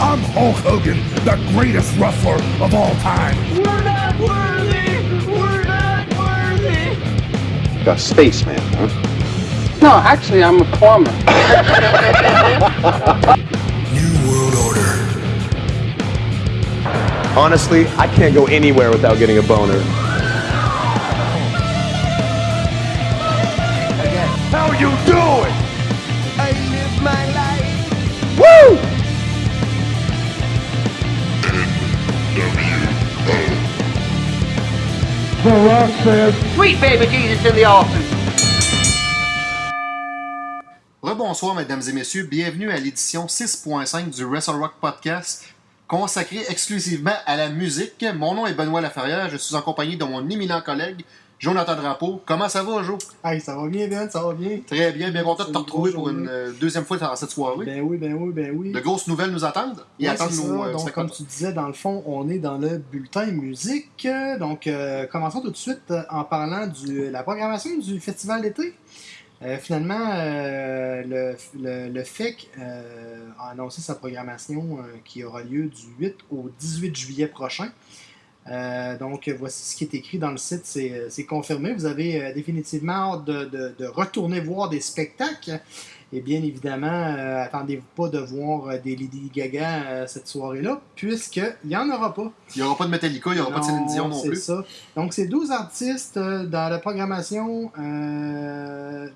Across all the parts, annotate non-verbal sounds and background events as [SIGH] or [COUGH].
I'm Hulk Hogan, the greatest wrestler of all time. We're not worthy! We're not worthy! A spaceman, huh? No, actually, I'm a plumber. New World Order. Honestly, I can't go anywhere without getting a boner. Rebonsoir, mesdames et messieurs. Bienvenue à l'édition 6.5 du Wrestle Rock Podcast, consacré exclusivement à la musique. Mon nom est Benoît Laferrière. Je suis accompagné de mon éminent collègue, Jonathan Drapeau. Comment ça va, Jo? Hey, ça va bien, Ben, ça va bien. Très bien, bien content de te retrouver pour une euh, deuxième fois dans cette soirée. Ben oui, ben oui, ben oui. De grosses nouvelles nous attendent. Ouais, attendent nos euh, Donc, comme tu disais, dans le fond, on est dans le bulletin musique. Donc, euh, commençons tout de suite en parlant de la programmation du festival d'été. Finalement, le, le, le FEC a annoncé sa programmation qui aura lieu du 8 au 18 juillet prochain. Euh, donc, voici ce qui est écrit dans le site, c'est euh, c'est confirmé. Vous avez euh, définitivement hâte de, de- de retourner voir des spectacles. Et bien évidemment, euh, attendez-vous pas de voir des Lady Gaga cette soirée-là, puisqu'il n'y en aura pas. Il n'y aura pas de Metallica, il n'y aura pas de Céline Dion non c'est plus. ça. Donc, c'est 12 artistes dans la programmation.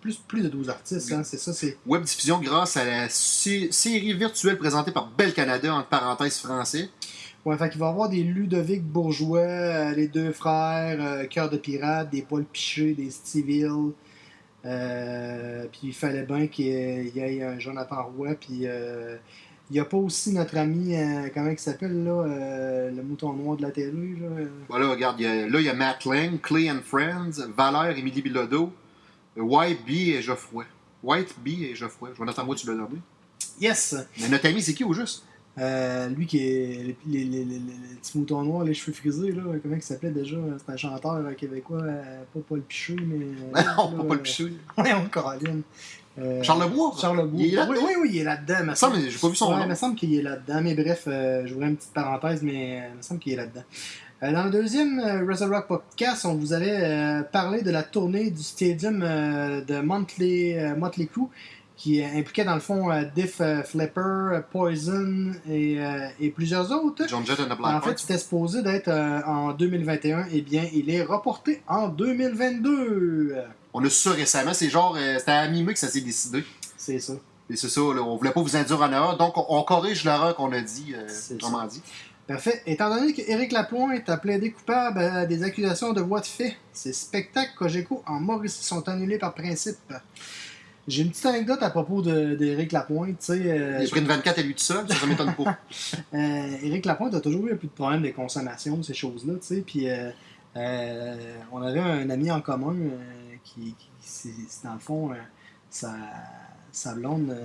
plus, plus de 12 artistes, hein, c'est ça. c'est Web diffusion grâce à la sé- série virtuelle présentée par Bel Canada, entre parenthèses français. Ouais, fait qu'il va y avoir des Ludovic Bourgeois, euh, les deux frères, euh, Cœur de Pirate, des Paul Piché, des Steville. Euh, puis il fallait bien qu'il y ait- un Jonathan Roy. Puis il n'y a pas aussi notre ami, comment il s'appelle là, le mouton noir de la télé. Là, Voilà, regarde, il y a- là, il y a Matt Lang, Clay and Friends, Valère, Émilie Bilodeau, White Bee et Geoffroy. White Bee et Geoffroy. Jonathan, moi, tu l'as nommé. Yes! Mais notre ami, c'est qui au juste? Euh, lui qui est les, les, les, les- les petits moutons noirs, les cheveux frisés, là, comment il s'appelait déjà? C'est un chanteur euh, québécois, euh, pas Paul Piché, mais. [LAUGHS] non, là, pas Paul Pichou. Ouais, [LAUGHS] on Caroline. Euh, Charles Lebois? Charles Lebois. Il est là oui, oui, oui, il est là-dedans. me me semble, j'ai pas vu son Ouais, nom. Il me semble qu'il est là-dedans, mais bref, euh, j'ouvrais une petite parenthèse, mais euh, il me semble qu'il est là-dedans. Dans le deuxième Wrestle Rock Podcast, on vous avait parlé de la tournée du stadium de Motley, Motley Crue, qui euh, impliquait dans le fond euh, Diff euh, Flipper, euh, Poison et, euh, et plusieurs autres. John Jett and the En Black fait, Hearts. c'était supposé d'être euh, en 2021, et bien, il est reporté en 2022. Euh, On a su ça récemment. C'est genre, euh, c'était à mi-mai que ça s'est décidé. C'est ça. Et c'est ça, là, on voulait pas vous induire en erreur. Donc, on, on corrige l'erreur qu'on a dit, euh, C'est comment dit. Parfait. Étant donné qu'Éric Lapointe a plaidé coupable à des accusations de voies de fait, ses spectacles Cogeco en Mauricie sont annulés par principe. J'ai une petite anecdote à propos d'Éric Lapointe. Tu sais, euh, Il a pris une 24 à lui tout seul, ça, ça m'étonne pas. [LAUGHS] euh, Éric Lapointe a toujours eu un peu de problème de consommation, ces choses-là. Tu sais, puis euh, euh, on avait un ami en commun euh, qui, qui- c'est dans le fond, sa, sa blonde,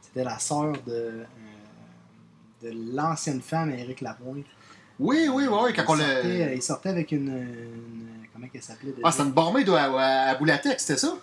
c'était la sœur de, de l'ancienne femme Éric Lapointe. Oui, oui, oui, quand on il, l'a. sortait, il sortait avec une, une- Comment elle s'appelait? Ah, c'était une barmaid à, à, à Boulatex, c'était ça?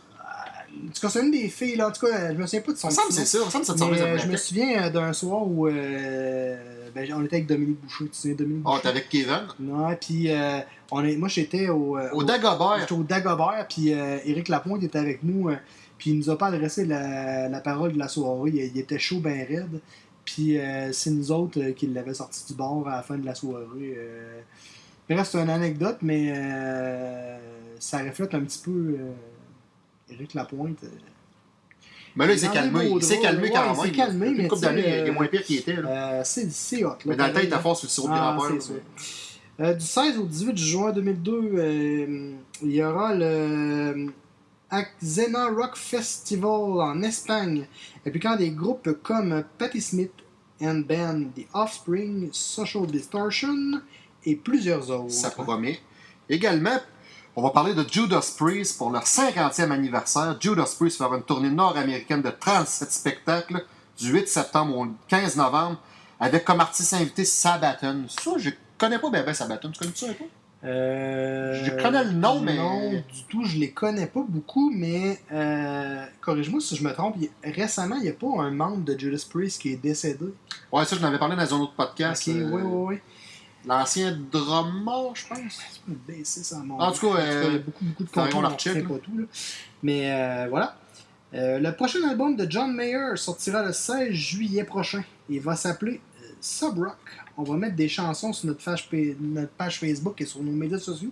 En tout cas, c'est une des filles, là? En tout cas, je me souviens pas de son que c'est ça. Ça te à euh, je me souviens euh, d'un soir où euh, ben, on était avec Dominique Boucher. Tu de Dominique Ah, Boucher? t'es avec Kevin? Non, puis euh, on est, moi j'étais au, Au Dagobert. j'étais au Dagobert, puis euh, Éric Lapointe était avec nous, puis il nous a pas adressé la, la parole de la soirée. Il, il était chaud, ben raide. Puis c'est nous autres qui l'avaient sorti du bar à la fin de la soirée. Bref, c'est une anecdote, mais ça reflète un petit peu Éric Lapointe. euh. Mais là, il s'est calmé. Il s'est calmé quand il s'est même. calmé, mais une couple d'années, il est euh, moins pire qu'il était. Euh, c'est hot. Mais dans le temps, il était fort sur le sirop de Ah. Euh, du 16 au 18 juin 2002, euh, il y aura le Xena Rock Festival en Espagne, impliquant des groupes comme Patti Smith and Band, The Offspring, Social Distortion et plusieurs autres. Ça promet. Également, on va parler de Judas Priest pour leur 50e anniversaire. Judas Priest va faire une tournée nord-américaine de 37 spectacles du 8 septembre au 15 novembre avec comme artiste invité Sabaton. Ça, je connais pas ben Sabaton. Tu connais ça un peu? Euh, Je connais le nom, mais- Non, du tout, je les connais pas beaucoup, mais euh, corrige-moi si je me trompe. récemment, il n'y a pas un membre de Judas Priest qui est décédé. Ouais, ça, je n'avais parlé dans un autre podcast. ok, euh, oui, oui, oui. L'ancien drummer, je pense. Mon En tout cas, euh, il y a beaucoup, beaucoup de on là. pas tout. Là. Mais euh, voilà. Euh, le prochain album de John Mayer sortira le 16 juillet prochain. Il va s'appeler euh, Sub Rock. On va mettre des chansons sur notre page, notre page Facebook et sur nos médias sociaux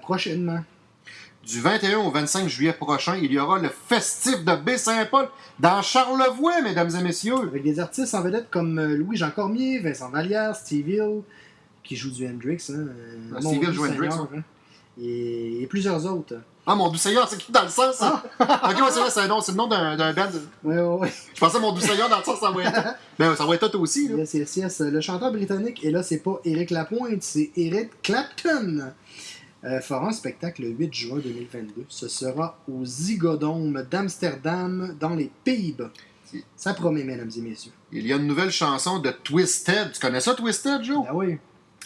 prochainement. Du 21 au 25 juillet prochain, il y aura le festif de Baie-Saint-Paul dans Charlevoix, mesdames et messieurs. Avec des artistes en vedette comme euh, Louis-Jean Cormier, Vincent Vallière, Steve Hill, qui joue du Hendrix. Hein, euh, Ah, Steve Hill joue Hendrix, hein. et, et plusieurs autres. Ah, mon doux Seigneur, c'est qui dans le sens? ça? [LAUGHS] ok, ouais, c'est vrai, c'est nom- le nom d'un band. Ouais, ouais, ouais. Je pensais mon doux Seigneur dans le sens, ça va être. [LAUGHS] Ben, ça va être tout aussi, là. Yes, yes, yes. Le chanteur britannique, et là, c'est pas Eric Lapointe, c'est Eric Clapton. Euh, fera un spectacle le 8 juin 2022. Ce sera au Zygodome d'Amsterdam, dans les Pays-Bas. Ça promet, mesdames et messieurs. Il y a une nouvelle chanson de Twisted. Tu connais ça, Twisted, Joe? Ah oui.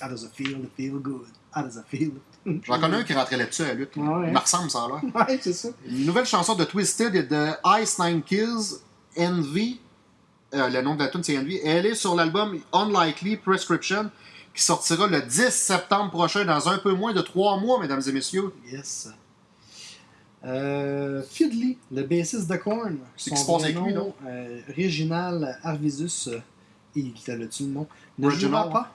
How does it feel to feel good? How does it feel? [LAUGHS] J'en connais un qui rentrait là-dessus à la lutte. Ah ouais. Il me ressemble, ça, là. [LAUGHS] Ouais, c'est ça. Une nouvelle chanson de Twisted et de Ice Nine Kills, Envy. Euh, le nom de la tune c'est Envy. Elle est sur l'album Unlikely Prescription qui sortira le 10 septembre prochain dans un peu moins de trois mois, mesdames et messieurs. Yes. Euh, Fiddly, le bassiste de Korn. C'est qui se passe avec lui, non? euh, Réginal Arvisus. euh, il t'a le nom? Ne Reginald. jouera pas.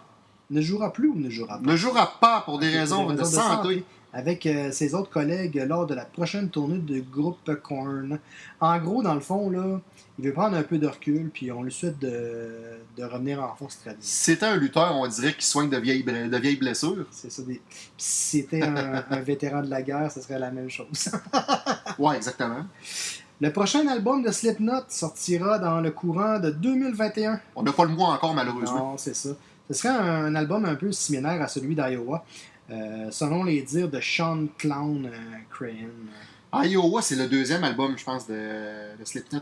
Ne jouera plus ou ne jouera pas? Ne jouera pas pour des raisons de santé. Avec euh, ses autres collègues lors de la prochaine tournée du groupe Korn. En gros, dans le fond, là, il veut prendre un peu de recul, puis on lui souhaite de, de revenir en force. Si c'était un lutteur, on dirait qu'il soigne de vieilles, de blessures. C'est ça. Des... Puis si c'était un, [LAUGHS] un vétéran de la guerre, ce serait la même chose. [LAUGHS] Ouais, exactement. Le prochain album de Slipknot sortira dans le courant de 2021. On n'a pas le mois encore, malheureusement. Non, c'est ça. Ce serait un, album un peu similaire à celui d'Iowa, euh, selon les dires de Sean Clown euh, Crahan. Iowa, c'est le deuxième album, je pense, de, de Slipknot.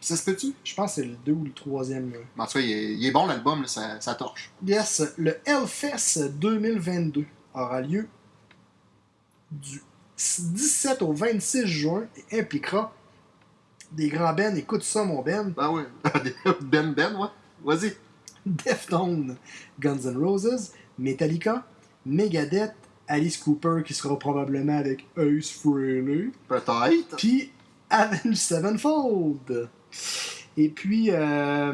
Ça, se- peut-tu? Je pense que c'est le deux ou le troisième. En tout cas, il est, il est bon, l'album, ça, ça torche. Yes, le Hellfest 2022 aura lieu du 17 au 26 juin et impliquera des grands bands. Écoute ça, mon Ben. Ben ouais. [LAUGHS] ben Ben, ouais. Vas-y. Deftones, Guns N' Roses, Metallica, Megadeth, Alice Cooper qui sera probablement avec Ace Frehley, Peut-être. puis Avenged Sevenfold. Et puis euh,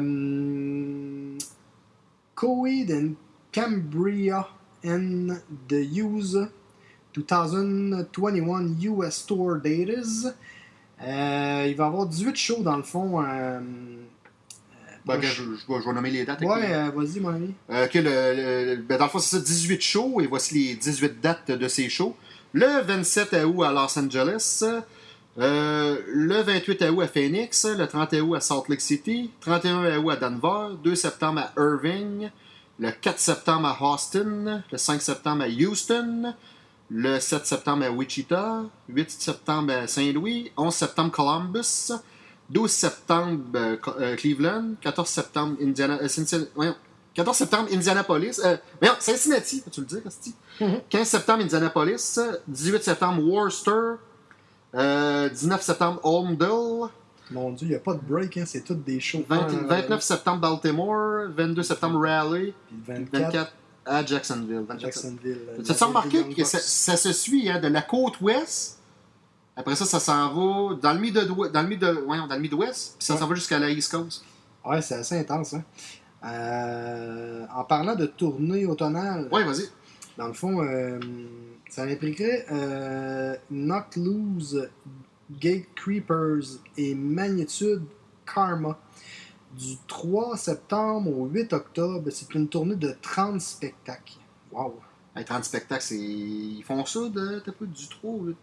Coed and Cambria and the Use 2021 US Tour Datas. Euh, il va y avoir 18 shows dans le fond. euh, Ben, je, je vais, je vais nommer les dates. Ouais, euh, vas-y, mon ami. Euh, le- ben, dans le fond, c'est ça, 18 shows, et voici les 18 dates de ces shows. Le 27 août à Los Angeles, euh, le 28 août à Phoenix, le 30 août à Salt Lake City, 31 août à Denver, 2 septembre à Irving, le 4 septembre à Austin, le 5 septembre à Houston, le 7 septembre à Wichita, 8 septembre à Saint-Louis, 11 septembre Columbus, 12 septembre euh, euh, Cleveland, 14 septembre Indiana, euh, Cincinnati- voyons, 14 septembre Indianapolis, euh, voyons, Cincinnati, peux-tu le dire, Asti? 15 septembre Indianapolis, 18 septembre Worcester, euh, 19 septembre Holmdel, Mon Dieu, il n'y a pas de break, hein, c'est toutes des shows. 20 Un après 29 l'autre. septembre Baltimore, 22 septembre Raleigh, Puis le 24, 24 à Jacksonville. 24 Jacksonville. euh, Tu as remarqué que ça, ça se suit hein, de la côte ouest? Après ça, ça s'en va dans le mid dans le mid voyons, dans le Midwest, puis ça Ouais. s'en va jusqu'à la East Coast. Ouais, c'est assez intense. Hein. Euh, en parlant de tournée automnale, Ouais, vas-y. dans le fond, euh, ça impliquerait euh, Knock Loose, Gate Creepers et Magnitude Karma. Du 3 septembre au 8 octobre, c'est une tournée de 30 spectacles. Wow! Hey, 30 spectacles, c'est... ils font ça de du 3 ou...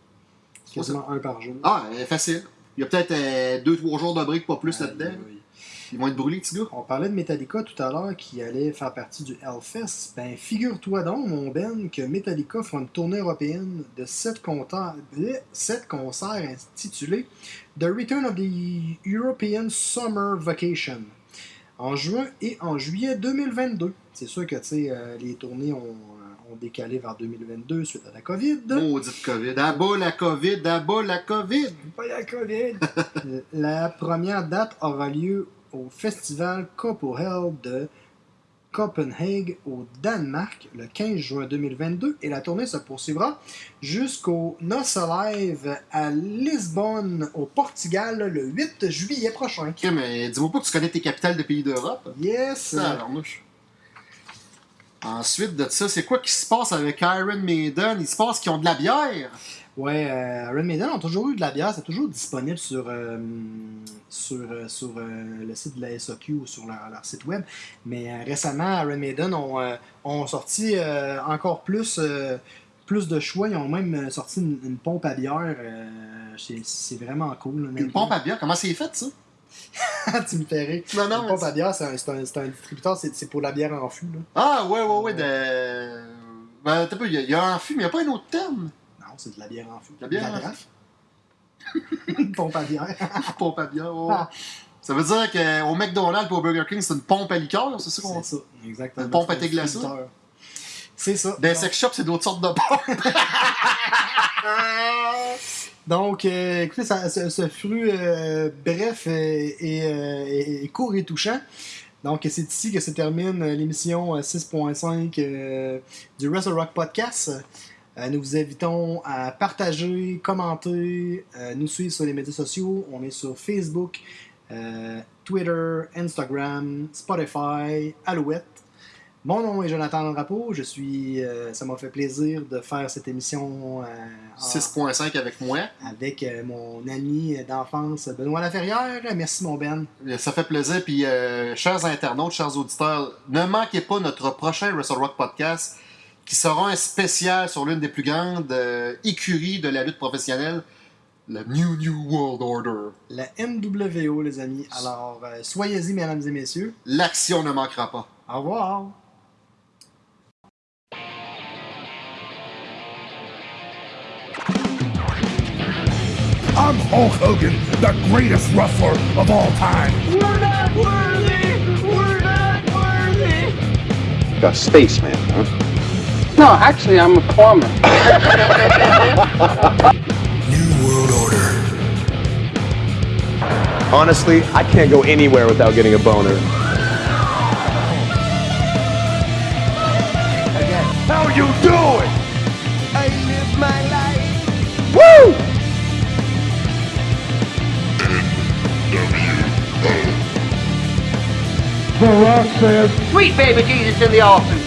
Quasiment un par jour. Ah, euh, facile. Il y a peut-être 2-3 jours de break, pas plus là-dedans. Aïe, aïe. Ils vont être brûlés, petits gars. On parlait de Metallica tout à l'heure qui allait faire partie du Hellfest. Ben, figure-toi donc, mon Ben, que Metallica fera une tournée européenne de 7 concerts, concerts intitulés The Return of the European Summer Vacation en juin et en juillet 2022. C'est sûr que tu sais, euh, les tournées ont, ont décalé vers 2022 suite à la COVID. Maudite COVID. À bas la COVID, à bas la COVID. Pas la COVID. [LAUGHS] la première date aura lieu au festival Copperhell de Copenhague au Danemark le 15 juin 2022 et la tournée se poursuivra jusqu'au Noce Live à Lisbonne au Portugal le 8 juillet prochain. Ok, mais dis-moi pas que tu connais tes capitales de pays d'Europe. Yes! Ça, alors, mouche. Ensuite de ça, c'est quoi qui se passe avec Iron Maiden? Il se passe qu'ils ont de la bière. Ouais, euh, Iron Maiden ont toujours eu de la bière, c'est toujours disponible sur, euh, sur, euh, sur le site de la SOQ ou sur leur, leur site web. Mais récemment, Iron Maiden ont, ont sorti encore plus, plus de choix. Ils ont même sorti une, une pompe à bière. c'est c'est vraiment cool. Une pompe à bière, comment c'est fait ça? [LAUGHS] tu me fais rire. Non, non, mais pompe à c'est- bière, c'est un, distributeur, c'est pour la bière en fût. Là. Ah, ouais, ouais, ouais. De... Ben, t'as pas, il y, a- il y a un fût, mais il n'y a pas un autre terme? Non, c'est de la bière en fût. La bière De fût. draft. [LAUGHS] une pompe à bière. [LAUGHS] pompe à bière, ouais. Ah. Ça veut dire qu'au McDonald's au Burger King, c'est une pompe à liqueur, c'est ça qu'on C'est ça, exactement. Une pompe à thé glacé? C'est ça. Donc- sex shops, c'est d'autres sortes de pompes. Donc, euh, écoutez, ce, fut euh, bref et, euh, court et touchant. Donc, c'est ici que se termine l'émission euh, 6.5 euh, du Wrestle Rock Podcast. Nous vous invitons à partager, commenter, nous suivre sur les médias sociaux. On est sur Facebook, Twitter, Instagram, Spotify, Alouette. Mon nom est Jonathan Drapeau. Je suis, euh, ça m'a fait plaisir de faire cette émission euh, en- 6.5 avec moi. avec euh, mon ami d'enfance Benoît Laferrière. Merci mon Ben. Ça fait plaisir. Puis, euh, chers internautes, chers auditeurs, ne manquez pas notre prochain Wrestle Rock podcast qui sera un spécial sur l'une des plus grandes euh, écuries de la lutte professionnelle, le New New World Order. La NWO les amis. Alors euh, soyez-y mesdames et messieurs. L'action ne manquera pas. Au revoir. I'm Hulk Hogan, the greatest wrestler of all time. We're not worthy! We're not worthy! Like a spaceman, huh? No, actually, I'm a plumber. [LAUGHS] New World Order. Honestly, I can't go anywhere without getting a boner. How you doing? Sweet baby Jesus in the offing.